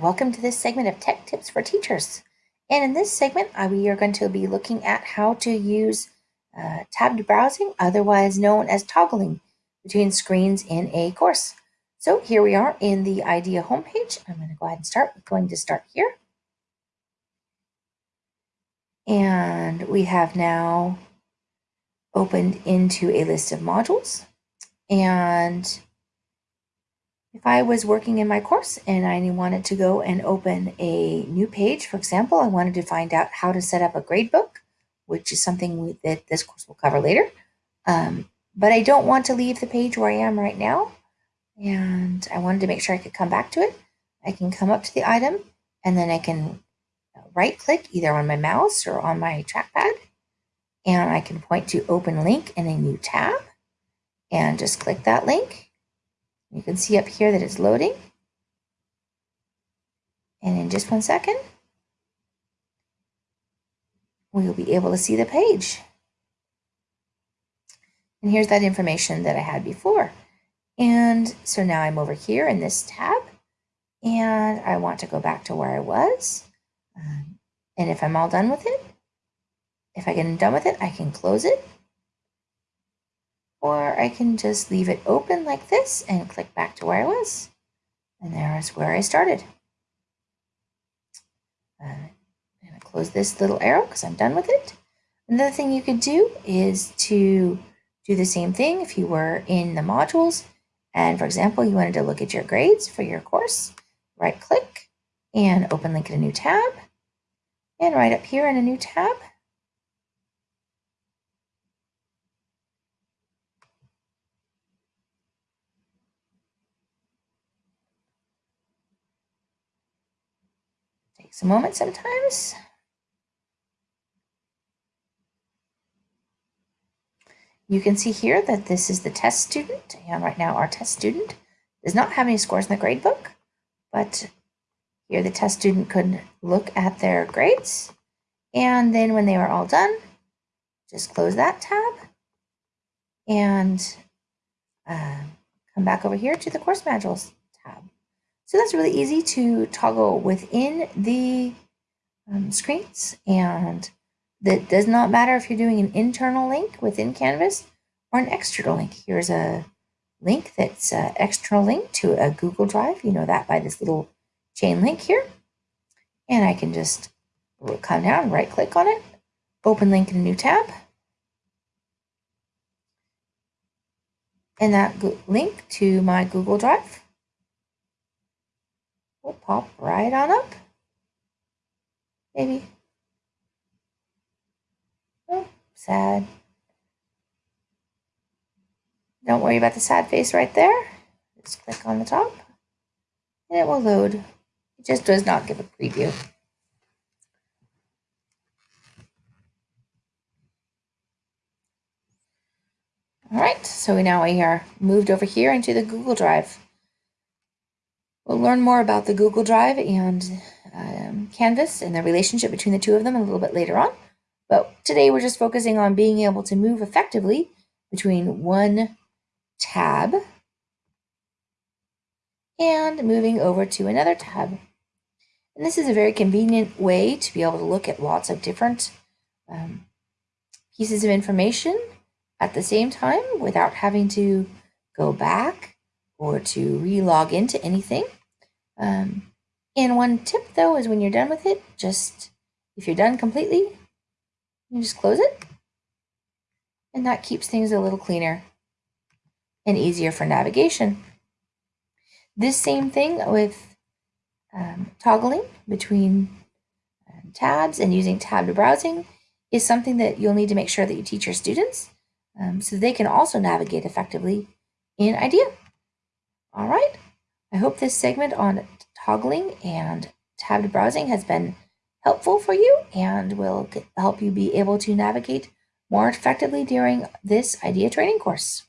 welcome to this segment of Tech Tips for Teachers. And in this segment, uh, we are going to be looking at how to use uh, tabbed browsing, otherwise known as toggling, between screens in a course. So here we are in the IDEA homepage. I'm going to go ahead and start. We're going to start here. And we have now opened into a list of modules. And if I was working in my course and I wanted to go and open a new page, for example, I wanted to find out how to set up a gradebook, which is something that this course will cover later. Um, but I don't want to leave the page where I am right now. And I wanted to make sure I could come back to it. I can come up to the item and then I can right click either on my mouse or on my trackpad. And I can point to open link in a new tab and just click that link you can see up here that it's loading. And in just one second, we'll be able to see the page. And here's that information that I had before. And so now I'm over here in this tab and I want to go back to where I was. Um, and if I'm all done with it, if I get done with it, I can close it or I can just leave it open like this and click back to where I was. And there's where I started. Uh, I'm going to close this little arrow because I'm done with it. Another thing you could do is to do the same thing if you were in the modules. And for example, you wanted to look at your grades for your course, right click and open link in a new tab. And right up here in a new tab, Takes a moment sometimes. You can see here that this is the test student, and right now our test student does not have any scores in the grade book, but here the test student could look at their grades, and then when they were all done, just close that tab and uh, come back over here to the course modules tab. So that's really easy to toggle within the um, screens and that does not matter if you're doing an internal link within Canvas or an external link. Here's a link that's an external link to a Google Drive. You know that by this little chain link here. And I can just come down, right click on it, open link in a new tab. And that link to my Google Drive pop right on up. Maybe. Oh, sad. Don't worry about the sad face right there. Just click on the top and it will load. It just does not give a preview. All right, so we now we are moved over here into the Google Drive. We'll learn more about the Google Drive and um, Canvas and the relationship between the two of them a little bit later on. But today we're just focusing on being able to move effectively between one tab and moving over to another tab. And this is a very convenient way to be able to look at lots of different um, pieces of information at the same time without having to go back or to re-log into anything. Um, and one tip though is when you're done with it, just if you're done completely, you just close it. And that keeps things a little cleaner and easier for navigation. This same thing with um, toggling between um, tabs and using tabbed browsing is something that you'll need to make sure that you teach your students um, so they can also navigate effectively in IDEA. All right. I hope this segment on toggling and tabbed browsing has been helpful for you and will help you be able to navigate more effectively during this IDEA training course.